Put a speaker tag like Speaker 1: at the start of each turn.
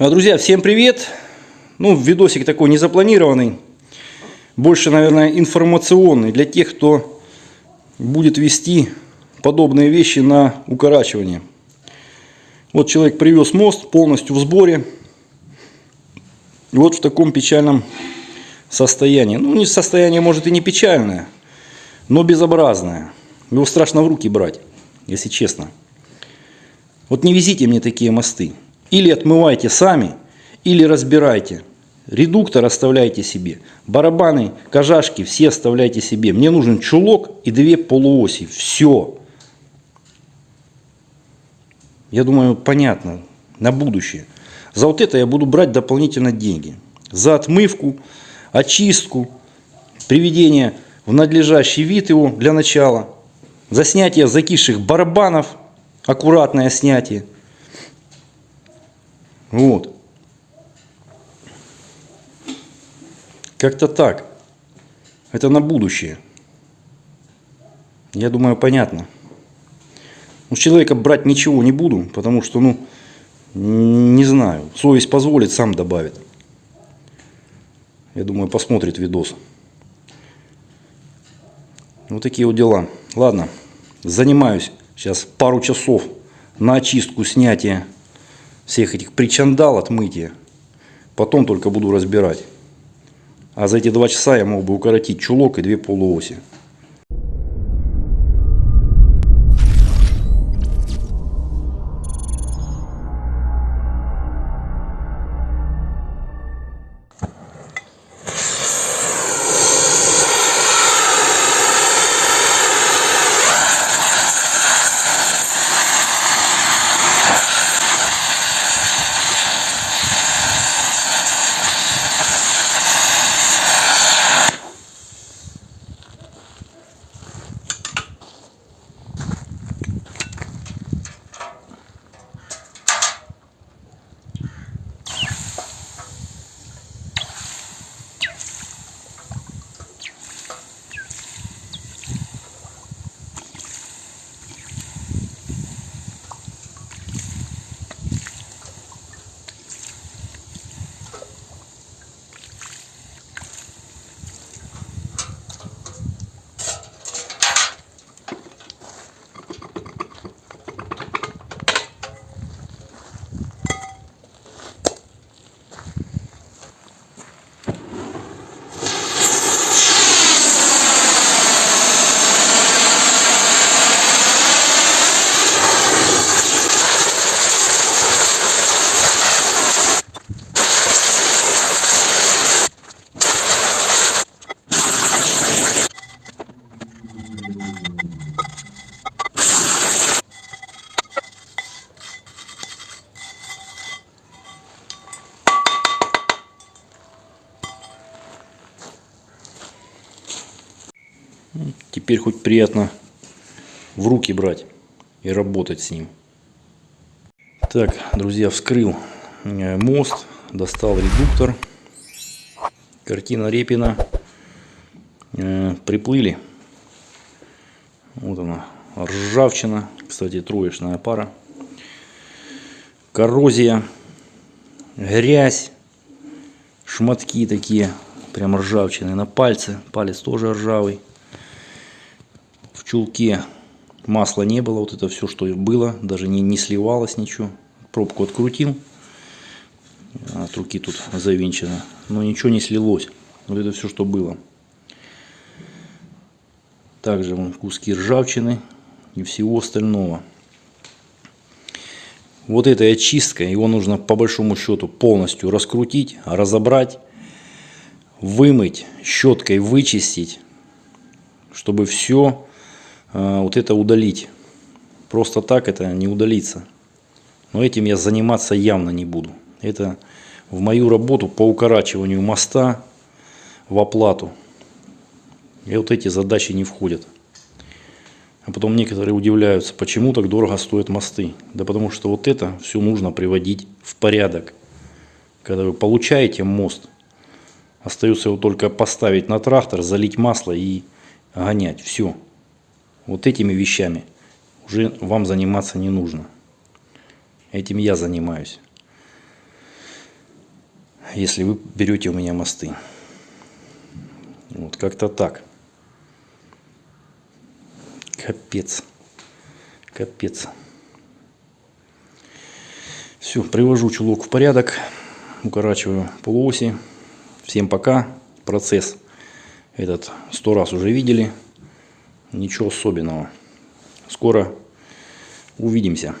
Speaker 1: А, Друзья, всем привет! Ну, видосик такой незапланированный, больше, наверное, информационный для тех, кто будет вести подобные вещи на укорачивание. Вот человек привез мост полностью в сборе. Вот в таком печальном состоянии. Ну, состояние, может, и не печальное, но безобразное. Его страшно в руки брать, если честно. Вот не везите мне такие мосты. Или отмывайте сами, или разбирайте. Редуктор оставляйте себе. Барабаны, кожашки все оставляйте себе. Мне нужен чулок и две полуоси. Все. Я думаю, понятно. На будущее. За вот это я буду брать дополнительно деньги. За отмывку, очистку, приведение в надлежащий вид его для начала. За снятие закисших барабанов, аккуратное снятие. Вот. Как-то так. Это на будущее. Я думаю, понятно. У человека брать ничего не буду, потому что, ну, не знаю. Совесть позволит, сам добавит. Я думаю, посмотрит видос. Вот такие вот дела. Ладно, занимаюсь сейчас пару часов на очистку, снятие всех этих причандал, отмытия. Потом только буду разбирать. А за эти два часа я мог бы укоротить чулок и две полуоси. Теперь хоть приятно в руки брать и работать с ним. Так, друзья, вскрыл э, мост, достал редуктор. Картина Репина. Э, приплыли. Вот она, ржавчина. Кстати, троечная пара. Коррозия. Грязь. Шматки такие, прям ржавчины на пальце. Палец тоже ржавый чулке масла не было, вот это все, что было, даже не, не сливалось ничего. Пробку открутил, от руки тут завинчено, но ничего не слилось. Вот это все, что было. Также вон, куски ржавчины и всего остального. Вот этой очисткой его нужно по большому счету полностью раскрутить, разобрать, вымыть, щеткой вычистить, чтобы все а, вот это удалить. Просто так это не удалится. Но этим я заниматься явно не буду. Это в мою работу по укорачиванию моста в оплату. И вот эти задачи не входят. А потом некоторые удивляются, почему так дорого стоят мосты. Да потому что вот это все нужно приводить в порядок. Когда вы получаете мост, остается его только поставить на трактор, залить масло и гонять. Все. Вот этими вещами уже вам заниматься не нужно. Этим я занимаюсь. если вы берете у меня мосты. Вот как-то так. Капец. Капец. Все, привожу чулок в порядок. Укорачиваю полуоси. Всем пока. Процесс этот сто раз уже видели. Ничего особенного. Скоро увидимся.